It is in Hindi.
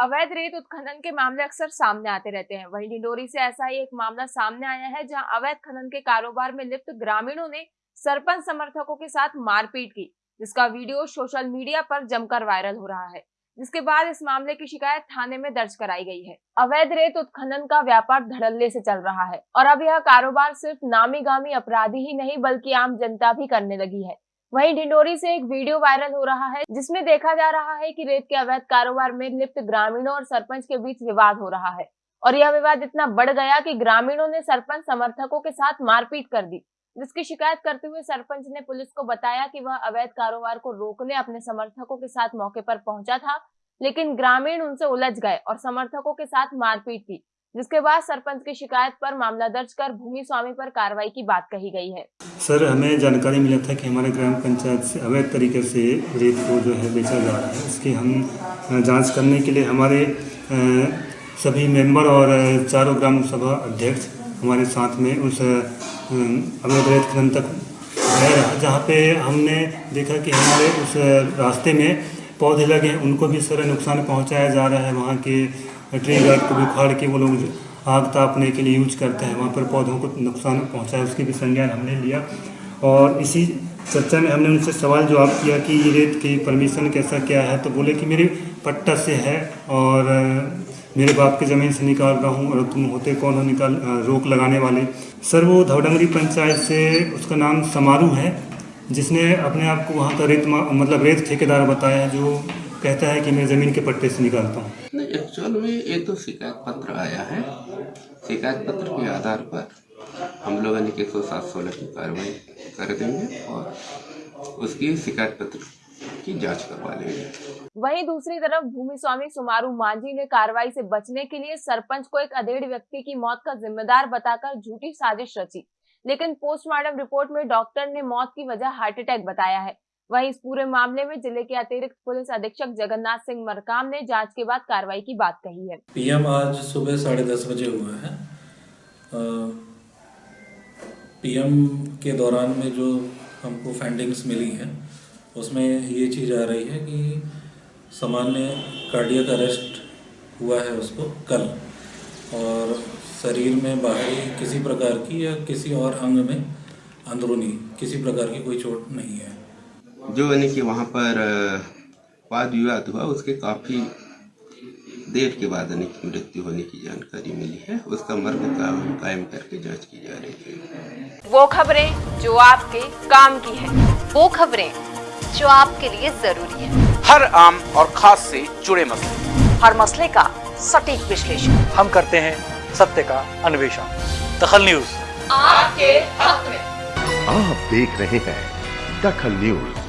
अवैध रेत उत्खनन के मामले अक्सर सामने आते रहते हैं। वहीं डिंडोरी से ऐसा ही एक मामला सामने आया है, जहाँ अवैध खनन के कारोबार में लिप्त ग्रामीणों ने सरपंच समर्थकों के साथ मारपीट की, जिसका वीडियो सोशल मीडिया पर जमकर वायरल हो रहा है। जिसके बाद इस मामले की शिकायत थाने में दर्ज कराई गई है। अवैध रेत उत्खनन का व्यापार धड़ल्ले से चल रहा है और अब यह कारोबार सिर्फ़ नामी गामी अपराधी ही नहीं, बल्कि आम जनता भी करने लगी है। वहीं ढिंडोरी से एक वीडियो वायरल हो रहा है, जिसमें देखा जा रहा है कि रेत के अवैध कारोबार में लिप्त ग्रामीणों और सरपंच के बीच विवाद हो रहा है। और यह विवाद इतना बढ़ गया कि ग्रामीणों ने सरपंच समर्थकों के साथ मारपीट कर दी, जिसकी शिकायत करते हुए सरपंच ने पुलिस को बताया कि वह अवैध कारोबार को रोकने अपने समर्थकों के साथ मौके पर पहुँचा था, लेकिन ग्रामीण उनसे उलझ गए और समर्थकों के साथ मारपीट की। जिसके बाद सरपंच की शिकायत पर मामला दर्ज कर भूमि स्वामी पर कार्रवाई की बात कही गई है। सर, हमें जानकारी मिला था कि हमारे ग्राम पंचायत से अवैध तरीके से रेत को जो है बेचा जा रहा है। इसकी हम जाँच करने के लिए हमारे सभी मेंबर और चारों ग्राम सभा अध्यक्ष हमारे साथ में उस अवैध रेत खनन तक गए जहाँ पे हमने देखा कि हमारे उस रास्ते में पौधे लगे उनको भी सारा नुकसान पहुँचाया जा रहा है। वहाँ के ट्री गार्ड को भी उखाड़ के वो लोग आग तापने के लिए यूज़ करते हैं, वहाँ पर पौधों को नुकसान पहुँचाया उसकी भी संज्ञान हमने लिया। और इसी चर्चा में हमने उनसे सवाल जवाब किया कि ये रेत की परमिशन कैसा क्या है तो बोले कि मेरे पट्टा से है और मेरे बाप की ज़मीन से निकाल रहा हूँ और तुम होते कौन हो निकाल रोक लगाने वाले। सर, वो धवडंगरी पंचायत से उसका नाम समारू है, जिसने अपने आप को वहाँ का रेत मतलब रेत ठेकेदार बताया, जो कहता है कि मैं ज़मीन के पट्टे से निकालता हूँ। नहीं एक्चुअल में ये तो शिकायत पत्र आया है। शिकायत पत्र के आधार पर हम लोग यानी कि एक सौ सात सोलह की कार्रवाई कर देंगे और उसकी शिकायत पत्र की जाँच करवा लेंगे। वहीं दूसरी तरफ़ भूमि स्वामी सुमारू मांझी ने कार्रवाई से बचने के लिए सरपंच को एक अधेड़ व्यक्ति की मौत का जिम्मेदार बताकर झूठी साजिश रची। लेकिन पोस्टमार्टम रिपोर्ट में डॉक्टर ने मौत की वजह हार्ट अटैक बताया है। वहीं इस पूरे मामले में ज़िले के अतिरिक्त पुलिस अधीक्षक जगन्नाथ सिंह मरकाम ने जाँच के बाद कार्रवाई की बात कही है। पीएम आज सुबह साढ़े दस बजे हुआ है। पीएम के दौरान में जो हमको फाइंडिंग्स मिली हैं, उसमें ये चीज़ आ रही है कि सामान्य कार्डियक अरेस्ट हुआ है उसको कल, और शरीर में बाहरी किसी प्रकार की या किसी और अंग में अंदरूनी किसी प्रकार की कोई चोट नहीं है। जो यानी कि वहाँ पर वाद विवाद हुआ उसके काफ़ी देर के बाद यानी कि मृत्यु होने की जानकारी मिली है। उसका मर्ग का कायम करके जाँच की जा रही है वो खबरें जो आपके काम की है। वो खबरें जो आपके लिए ज़रूरी है। हर आम और खास से जुड़े मसले। हर मसले का सटीक विश्लेषण। हम करते हैं सत्य का अन्वेषण। दखल न्यूज़। आपके हक में। आप देख रहे हैं दखल न्यूज़।